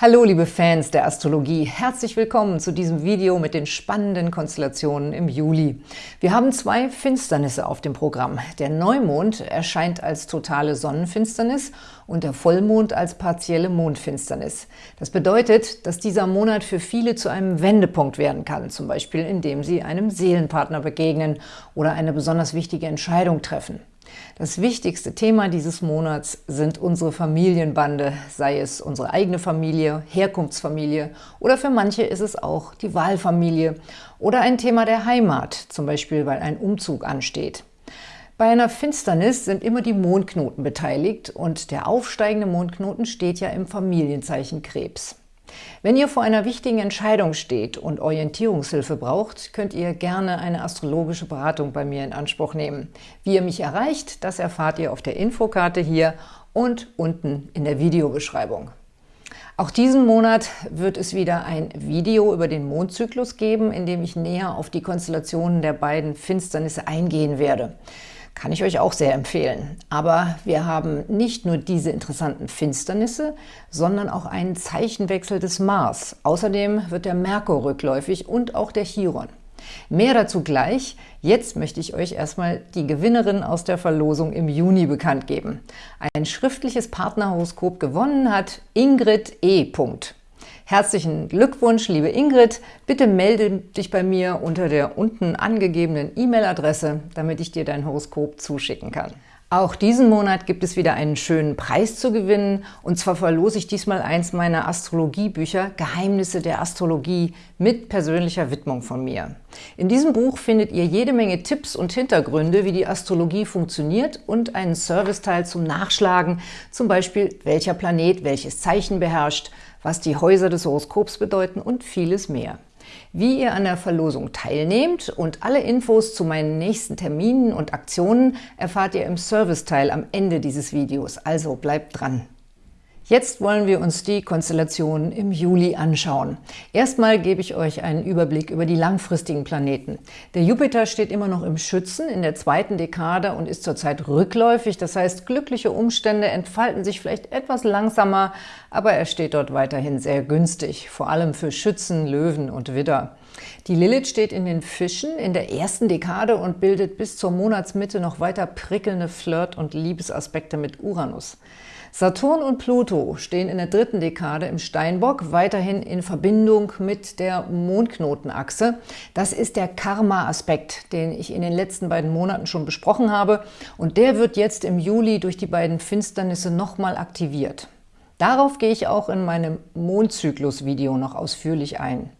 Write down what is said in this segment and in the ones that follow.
Hallo liebe Fans der Astrologie, herzlich willkommen zu diesem Video mit den spannenden Konstellationen im Juli. Wir haben zwei Finsternisse auf dem Programm. Der Neumond erscheint als totale Sonnenfinsternis und der Vollmond als partielle Mondfinsternis. Das bedeutet, dass dieser Monat für viele zu einem Wendepunkt werden kann, zum Beispiel indem sie einem Seelenpartner begegnen oder eine besonders wichtige Entscheidung treffen. Das wichtigste Thema dieses Monats sind unsere Familienbande, sei es unsere eigene Familie, Herkunftsfamilie oder für manche ist es auch die Wahlfamilie oder ein Thema der Heimat, zum Beispiel weil ein Umzug ansteht. Bei einer Finsternis sind immer die Mondknoten beteiligt und der aufsteigende Mondknoten steht ja im Familienzeichen Krebs. Wenn ihr vor einer wichtigen Entscheidung steht und Orientierungshilfe braucht, könnt ihr gerne eine astrologische Beratung bei mir in Anspruch nehmen. Wie ihr mich erreicht, das erfahrt ihr auf der Infokarte hier und unten in der Videobeschreibung. Auch diesen Monat wird es wieder ein Video über den Mondzyklus geben, in dem ich näher auf die Konstellationen der beiden Finsternisse eingehen werde. Kann ich euch auch sehr empfehlen. Aber wir haben nicht nur diese interessanten Finsternisse, sondern auch einen Zeichenwechsel des Mars. Außerdem wird der Merkur rückläufig und auch der Chiron. Mehr dazu gleich. Jetzt möchte ich euch erstmal die Gewinnerin aus der Verlosung im Juni bekannt geben. Ein schriftliches Partnerhoroskop gewonnen hat Ingrid E. Herzlichen Glückwunsch, liebe Ingrid. Bitte melde dich bei mir unter der unten angegebenen E-Mail-Adresse, damit ich dir dein Horoskop zuschicken kann. Auch diesen Monat gibt es wieder einen schönen Preis zu gewinnen. Und zwar verlose ich diesmal eins meiner Astrologiebücher Geheimnisse der Astrologie mit persönlicher Widmung von mir. In diesem Buch findet ihr jede Menge Tipps und Hintergründe, wie die Astrologie funktioniert und einen Serviceteil zum Nachschlagen, zum Beispiel welcher Planet welches Zeichen beherrscht, was die Häuser des Horoskops bedeuten und vieles mehr. Wie ihr an der Verlosung teilnehmt und alle Infos zu meinen nächsten Terminen und Aktionen erfahrt ihr im Serviceteil am Ende dieses Videos, also bleibt dran! Jetzt wollen wir uns die Konstellationen im Juli anschauen. Erstmal gebe ich euch einen Überblick über die langfristigen Planeten. Der Jupiter steht immer noch im Schützen in der zweiten Dekade und ist zurzeit rückläufig. Das heißt, glückliche Umstände entfalten sich vielleicht etwas langsamer, aber er steht dort weiterhin sehr günstig, vor allem für Schützen, Löwen und Widder. Die Lilith steht in den Fischen in der ersten Dekade und bildet bis zur Monatsmitte noch weiter prickelnde Flirt- und Liebesaspekte mit Uranus. Saturn und Pluto stehen in der dritten Dekade im Steinbock weiterhin in Verbindung mit der Mondknotenachse. Das ist der Karma-Aspekt, den ich in den letzten beiden Monaten schon besprochen habe und der wird jetzt im Juli durch die beiden Finsternisse nochmal aktiviert. Darauf gehe ich auch in meinem Mondzyklus-Video noch ausführlich ein.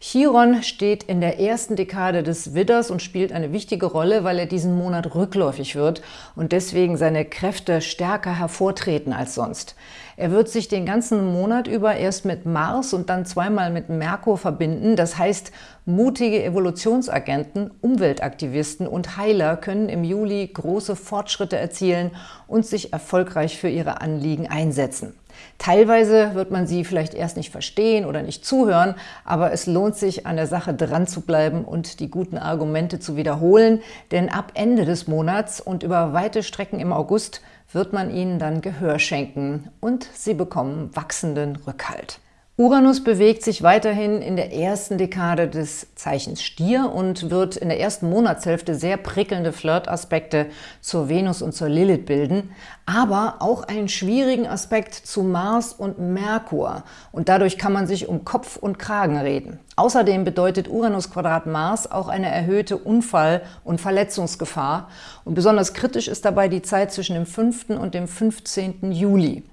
Chiron steht in der ersten Dekade des Widders und spielt eine wichtige Rolle, weil er diesen Monat rückläufig wird und deswegen seine Kräfte stärker hervortreten als sonst. Er wird sich den ganzen Monat über erst mit Mars und dann zweimal mit Merkur verbinden. Das heißt, mutige Evolutionsagenten, Umweltaktivisten und Heiler können im Juli große Fortschritte erzielen und sich erfolgreich für ihre Anliegen einsetzen. Teilweise wird man sie vielleicht erst nicht verstehen oder nicht zuhören, aber es lohnt sich, an der Sache dran zu bleiben und die guten Argumente zu wiederholen, denn ab Ende des Monats und über weite Strecken im August wird man ihnen dann Gehör schenken und sie bekommen wachsenden Rückhalt. Uranus bewegt sich weiterhin in der ersten Dekade des Zeichens Stier und wird in der ersten Monatshälfte sehr prickelnde Flirtaspekte zur Venus und zur Lilith bilden, aber auch einen schwierigen Aspekt zu Mars und Merkur und dadurch kann man sich um Kopf und Kragen reden. Außerdem bedeutet Uranus Quadrat Mars auch eine erhöhte Unfall- und Verletzungsgefahr und besonders kritisch ist dabei die Zeit zwischen dem 5. und dem 15. Juli.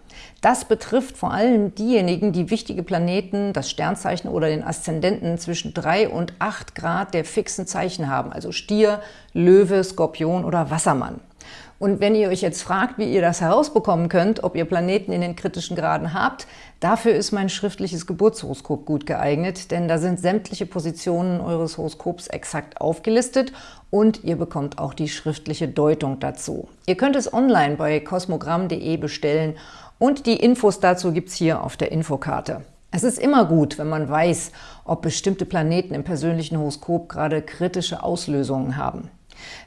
Das betrifft vor allem diejenigen, die wichtige Planeten, das Sternzeichen oder den Aszendenten zwischen 3 und 8 Grad der fixen Zeichen haben, also Stier, Löwe, Skorpion oder Wassermann. Und wenn ihr euch jetzt fragt, wie ihr das herausbekommen könnt, ob ihr Planeten in den kritischen Graden habt, dafür ist mein schriftliches Geburtshoroskop gut geeignet, denn da sind sämtliche Positionen eures Horoskops exakt aufgelistet und ihr bekommt auch die schriftliche Deutung dazu. Ihr könnt es online bei kosmogramm.de bestellen und die Infos dazu gibt es hier auf der Infokarte. Es ist immer gut, wenn man weiß, ob bestimmte Planeten im persönlichen Horoskop gerade kritische Auslösungen haben.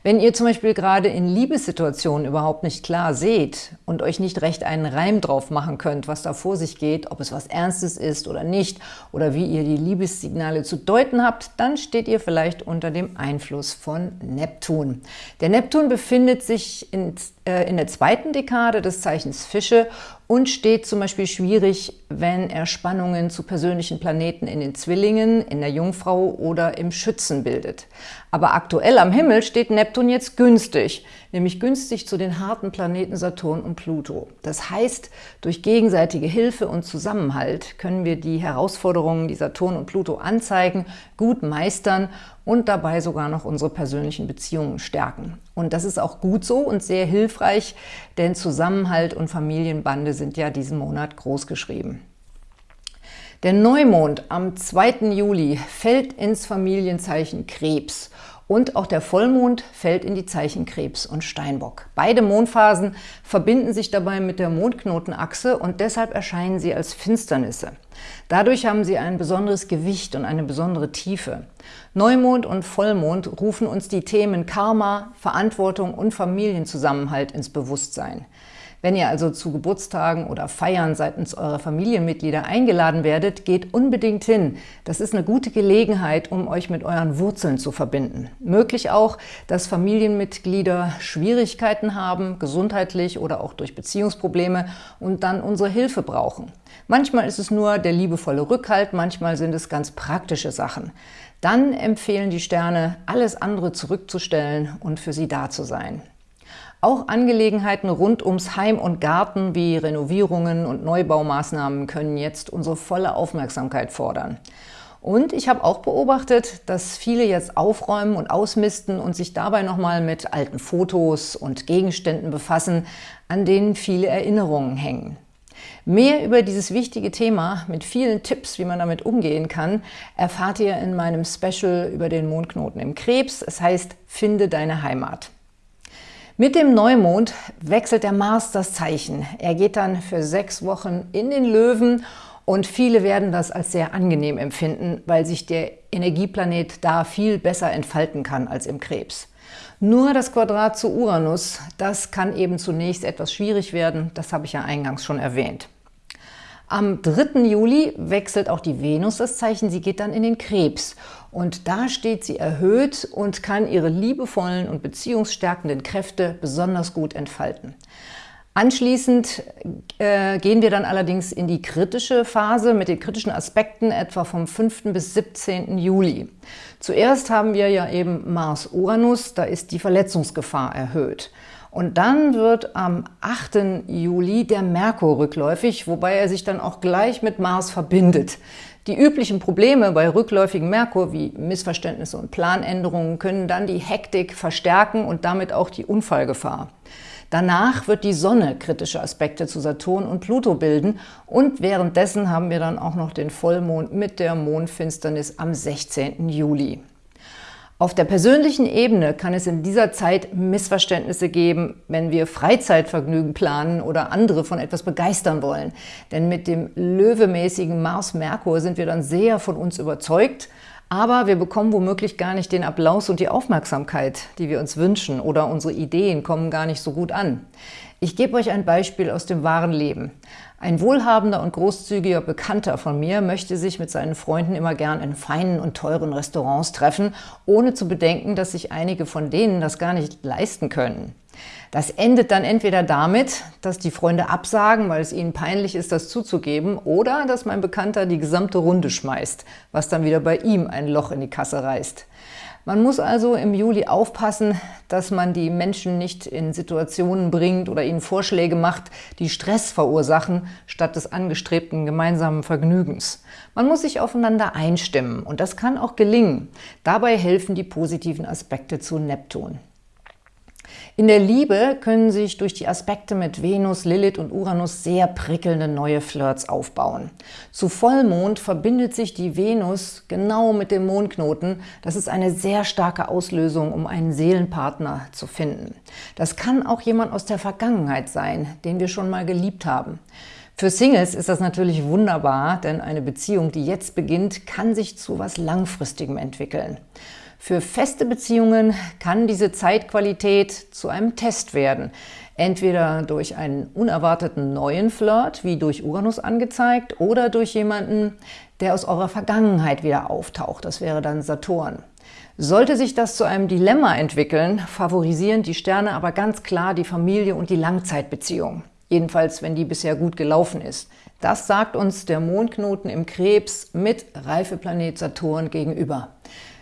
Wenn ihr zum Beispiel gerade in Liebessituationen überhaupt nicht klar seht und euch nicht recht einen Reim drauf machen könnt, was da vor sich geht, ob es was Ernstes ist oder nicht, oder wie ihr die Liebessignale zu deuten habt, dann steht ihr vielleicht unter dem Einfluss von Neptun. Der Neptun befindet sich in, äh, in der zweiten Dekade des Zeichens Fische und steht zum Beispiel schwierig, wenn er Spannungen zu persönlichen Planeten in den Zwillingen, in der Jungfrau oder im Schützen bildet. Aber aktuell am Himmel steht Neptun jetzt günstig, nämlich günstig zu den harten Planeten Saturn und Pluto. Das heißt, durch gegenseitige Hilfe und Zusammenhalt können wir die Herausforderungen, die Saturn und Pluto anzeigen, gut meistern und dabei sogar noch unsere persönlichen Beziehungen stärken. Und das ist auch gut so und sehr hilfreich, denn Zusammenhalt und Familienbande sind ja diesen Monat großgeschrieben. Der Neumond am 2. Juli fällt ins Familienzeichen Krebs und auch der Vollmond fällt in die Zeichen Krebs und Steinbock. Beide Mondphasen verbinden sich dabei mit der Mondknotenachse und deshalb erscheinen sie als Finsternisse. Dadurch haben sie ein besonderes Gewicht und eine besondere Tiefe. Neumond und Vollmond rufen uns die Themen Karma, Verantwortung und Familienzusammenhalt ins Bewusstsein. Wenn ihr also zu Geburtstagen oder Feiern seitens eurer Familienmitglieder eingeladen werdet, geht unbedingt hin. Das ist eine gute Gelegenheit, um euch mit euren Wurzeln zu verbinden. Möglich auch, dass Familienmitglieder Schwierigkeiten haben, gesundheitlich oder auch durch Beziehungsprobleme und dann unsere Hilfe brauchen. Manchmal ist es nur der liebevolle Rückhalt, manchmal sind es ganz praktische Sachen. Dann empfehlen die Sterne, alles andere zurückzustellen und für sie da zu sein. Auch Angelegenheiten rund ums Heim und Garten wie Renovierungen und Neubaumaßnahmen können jetzt unsere volle Aufmerksamkeit fordern. Und ich habe auch beobachtet, dass viele jetzt aufräumen und ausmisten und sich dabei nochmal mit alten Fotos und Gegenständen befassen, an denen viele Erinnerungen hängen. Mehr über dieses wichtige Thema mit vielen Tipps, wie man damit umgehen kann, erfahrt ihr in meinem Special über den Mondknoten im Krebs. Es heißt Finde deine Heimat. Mit dem Neumond wechselt der Mars das Zeichen. Er geht dann für sechs Wochen in den Löwen und viele werden das als sehr angenehm empfinden, weil sich der Energieplanet da viel besser entfalten kann als im Krebs. Nur das Quadrat zu Uranus, das kann eben zunächst etwas schwierig werden, das habe ich ja eingangs schon erwähnt. Am 3. Juli wechselt auch die Venus das Zeichen, sie geht dann in den Krebs. Und da steht sie erhöht und kann ihre liebevollen und beziehungsstärkenden Kräfte besonders gut entfalten. Anschließend äh, gehen wir dann allerdings in die kritische Phase mit den kritischen Aspekten etwa vom 5. bis 17. Juli. Zuerst haben wir ja eben Mars-Uranus, da ist die Verletzungsgefahr erhöht. Und dann wird am 8. Juli der Merkur rückläufig, wobei er sich dann auch gleich mit Mars verbindet. Die üblichen Probleme bei rückläufigem Merkur wie Missverständnisse und Planänderungen können dann die Hektik verstärken und damit auch die Unfallgefahr. Danach wird die Sonne kritische Aspekte zu Saturn und Pluto bilden und währenddessen haben wir dann auch noch den Vollmond mit der Mondfinsternis am 16. Juli. Auf der persönlichen Ebene kann es in dieser Zeit Missverständnisse geben, wenn wir Freizeitvergnügen planen oder andere von etwas begeistern wollen. Denn mit dem löwemäßigen Mars-Merkur sind wir dann sehr von uns überzeugt, aber wir bekommen womöglich gar nicht den Applaus und die Aufmerksamkeit, die wir uns wünschen oder unsere Ideen kommen gar nicht so gut an. Ich gebe euch ein Beispiel aus dem wahren Leben. Ein wohlhabender und großzügiger Bekannter von mir möchte sich mit seinen Freunden immer gern in feinen und teuren Restaurants treffen, ohne zu bedenken, dass sich einige von denen das gar nicht leisten können. Das endet dann entweder damit, dass die Freunde absagen, weil es ihnen peinlich ist, das zuzugeben, oder dass mein Bekannter die gesamte Runde schmeißt, was dann wieder bei ihm ein Loch in die Kasse reißt. Man muss also im Juli aufpassen, dass man die Menschen nicht in Situationen bringt oder ihnen Vorschläge macht, die Stress verursachen, statt des angestrebten gemeinsamen Vergnügens. Man muss sich aufeinander einstimmen und das kann auch gelingen. Dabei helfen die positiven Aspekte zu Neptun. In der Liebe können sich durch die Aspekte mit Venus, Lilith und Uranus sehr prickelnde neue Flirts aufbauen. Zu Vollmond verbindet sich die Venus genau mit dem Mondknoten. Das ist eine sehr starke Auslösung, um einen Seelenpartner zu finden. Das kann auch jemand aus der Vergangenheit sein, den wir schon mal geliebt haben. Für Singles ist das natürlich wunderbar, denn eine Beziehung, die jetzt beginnt, kann sich zu was Langfristigem entwickeln. Für feste Beziehungen kann diese Zeitqualität zu einem Test werden. Entweder durch einen unerwarteten neuen Flirt, wie durch Uranus angezeigt, oder durch jemanden, der aus eurer Vergangenheit wieder auftaucht. Das wäre dann Saturn. Sollte sich das zu einem Dilemma entwickeln, favorisieren die Sterne aber ganz klar die Familie und die Langzeitbeziehung. Jedenfalls, wenn die bisher gut gelaufen ist. Das sagt uns der Mondknoten im Krebs mit Reifeplanet Saturn gegenüber.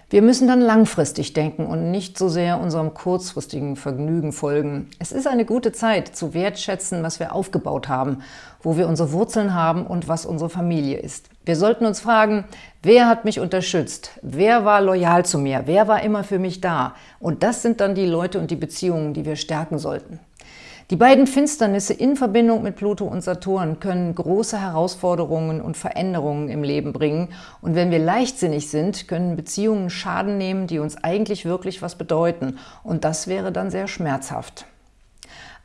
Wir müssen dann langfristig denken und nicht so sehr unserem kurzfristigen Vergnügen folgen. Es ist eine gute Zeit, zu wertschätzen, was wir aufgebaut haben, wo wir unsere Wurzeln haben und was unsere Familie ist. Wir sollten uns fragen, wer hat mich unterstützt? Wer war loyal zu mir? Wer war immer für mich da? Und das sind dann die Leute und die Beziehungen, die wir stärken sollten. Die beiden Finsternisse in Verbindung mit Pluto und Saturn können große Herausforderungen und Veränderungen im Leben bringen. Und wenn wir leichtsinnig sind, können Beziehungen Schaden nehmen, die uns eigentlich wirklich was bedeuten. Und das wäre dann sehr schmerzhaft.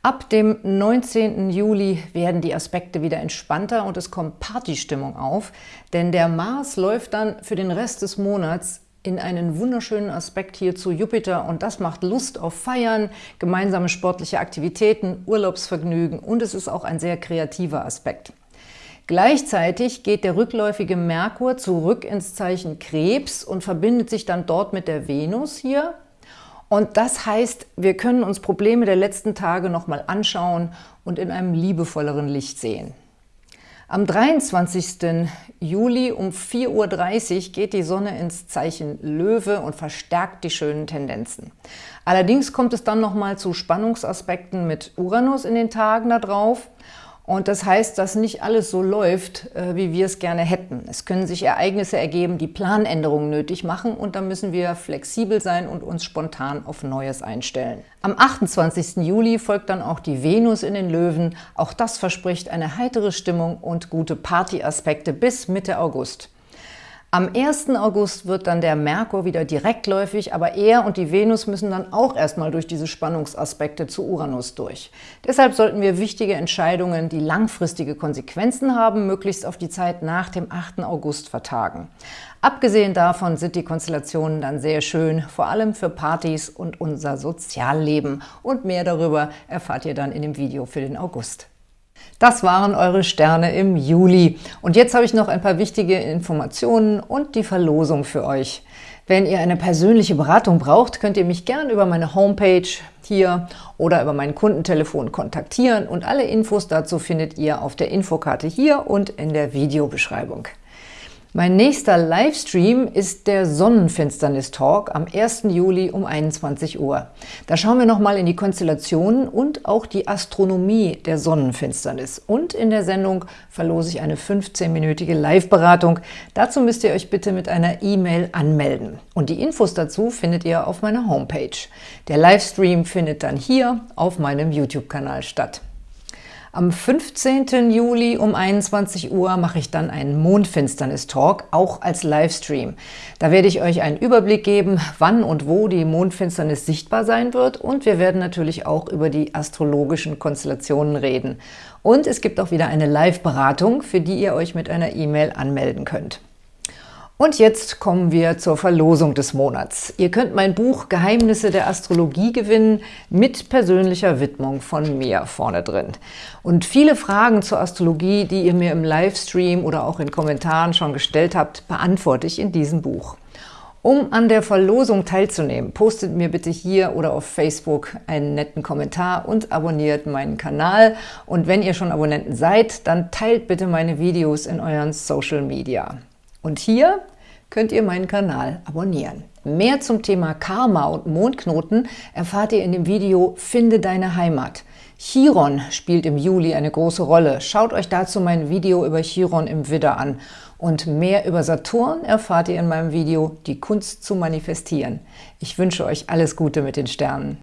Ab dem 19. Juli werden die Aspekte wieder entspannter und es kommt Partystimmung auf, denn der Mars läuft dann für den Rest des Monats in einen wunderschönen Aspekt hier zu Jupiter und das macht Lust auf Feiern, gemeinsame sportliche Aktivitäten, Urlaubsvergnügen und es ist auch ein sehr kreativer Aspekt. Gleichzeitig geht der rückläufige Merkur zurück ins Zeichen Krebs und verbindet sich dann dort mit der Venus hier. Und das heißt, wir können uns Probleme der letzten Tage nochmal anschauen und in einem liebevolleren Licht sehen. Am 23. Juli um 4.30 Uhr geht die Sonne ins Zeichen Löwe und verstärkt die schönen Tendenzen. Allerdings kommt es dann nochmal zu Spannungsaspekten mit Uranus in den Tagen darauf und das heißt, dass nicht alles so läuft, äh, wie wir es gerne hätten. Es können sich Ereignisse ergeben, die Planänderungen nötig machen und da müssen wir flexibel sein und uns spontan auf Neues einstellen. Am 28. Juli folgt dann auch die Venus in den Löwen. Auch das verspricht eine heitere Stimmung und gute Partyaspekte bis Mitte August. Am 1. August wird dann der Merkur wieder direktläufig, aber er und die Venus müssen dann auch erstmal durch diese Spannungsaspekte zu Uranus durch. Deshalb sollten wir wichtige Entscheidungen, die langfristige Konsequenzen haben, möglichst auf die Zeit nach dem 8. August vertagen. Abgesehen davon sind die Konstellationen dann sehr schön, vor allem für Partys und unser Sozialleben. Und mehr darüber erfahrt ihr dann in dem Video für den August. Das waren eure Sterne im Juli. Und jetzt habe ich noch ein paar wichtige Informationen und die Verlosung für euch. Wenn ihr eine persönliche Beratung braucht, könnt ihr mich gern über meine Homepage hier oder über mein Kundentelefon kontaktieren und alle Infos dazu findet ihr auf der Infokarte hier und in der Videobeschreibung. Mein nächster Livestream ist der Sonnenfinsternis-Talk am 1. Juli um 21 Uhr. Da schauen wir nochmal in die Konstellationen und auch die Astronomie der Sonnenfinsternis. Und in der Sendung verlose ich eine 15-minütige Live-Beratung. Dazu müsst ihr euch bitte mit einer E-Mail anmelden. Und die Infos dazu findet ihr auf meiner Homepage. Der Livestream findet dann hier auf meinem YouTube-Kanal statt. Am 15. Juli um 21 Uhr mache ich dann einen Mondfinsternis-Talk, auch als Livestream. Da werde ich euch einen Überblick geben, wann und wo die Mondfinsternis sichtbar sein wird und wir werden natürlich auch über die astrologischen Konstellationen reden. Und es gibt auch wieder eine Live-Beratung, für die ihr euch mit einer E-Mail anmelden könnt. Und jetzt kommen wir zur Verlosung des Monats. Ihr könnt mein Buch Geheimnisse der Astrologie gewinnen mit persönlicher Widmung von mir vorne drin. Und viele Fragen zur Astrologie, die ihr mir im Livestream oder auch in Kommentaren schon gestellt habt, beantworte ich in diesem Buch. Um an der Verlosung teilzunehmen, postet mir bitte hier oder auf Facebook einen netten Kommentar und abonniert meinen Kanal. Und wenn ihr schon Abonnenten seid, dann teilt bitte meine Videos in euren Social Media. Und hier könnt ihr meinen Kanal abonnieren. Mehr zum Thema Karma und Mondknoten erfahrt ihr in dem Video Finde deine Heimat. Chiron spielt im Juli eine große Rolle. Schaut euch dazu mein Video über Chiron im Widder an. Und mehr über Saturn erfahrt ihr in meinem Video Die Kunst zu manifestieren. Ich wünsche euch alles Gute mit den Sternen.